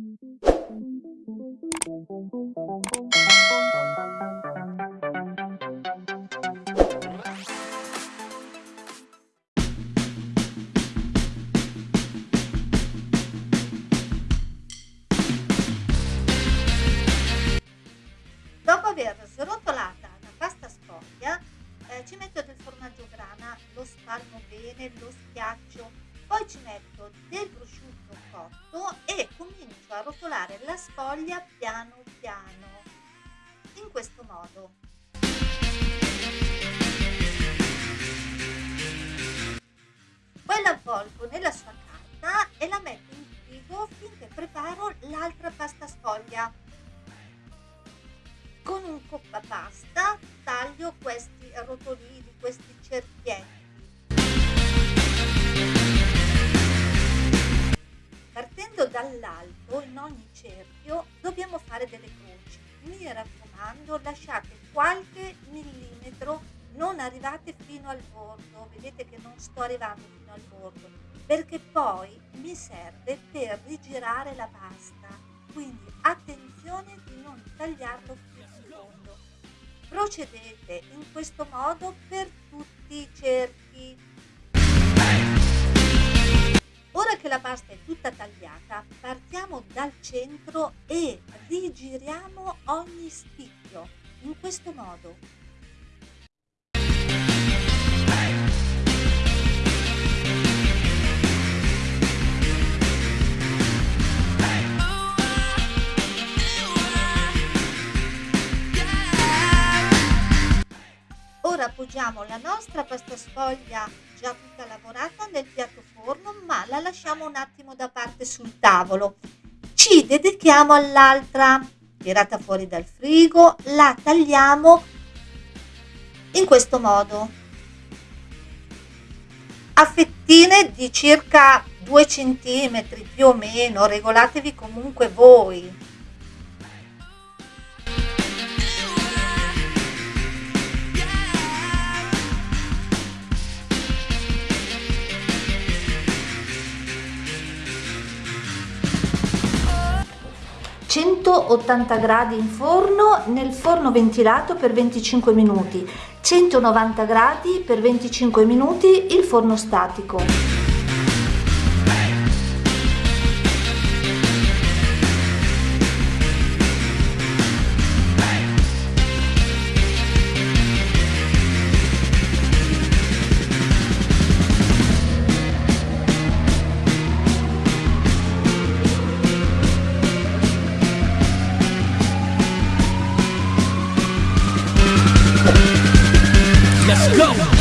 Dopo aver srotolata la pasta sfoglia, eh, ci metto del formaggio grana, lo spalmo bene, lo schiaccio, poi ci metto del prosciutto cotto e comincio a rotolare la sfoglia piano piano, in questo modo. Poi la avvolgo nella sua carta e la metto in frigo finché preparo l'altra pasta sfoglia. Con un coppa pasta taglio questi rotolini, questi cerchietti. Cerchio dobbiamo fare delle croci. Mi raccomando, lasciate qualche millimetro, non arrivate fino al bordo. Vedete che non sto arrivando fino al bordo, perché poi mi serve per rigirare la pasta. Quindi attenzione di non tagliarlo fino in fondo. Procedete in questo modo per tutti i cerchi. Che la pasta è tutta tagliata, partiamo dal centro e rigiriamo ogni spicchio, in questo modo. Ora appoggiamo la nostra pasta sfoglia già tutta lavorata nel piatto forno, ma la lasciamo un attimo da parte sul tavolo. Ci dedichiamo all'altra, tirata fuori dal frigo, la tagliamo in questo modo. A fettine di circa 2 cm più o meno, regolatevi comunque voi. ...180 gradi in forno, nel forno ventilato per 25 minuti, 190 gradi per 25 minuti il forno statico. go.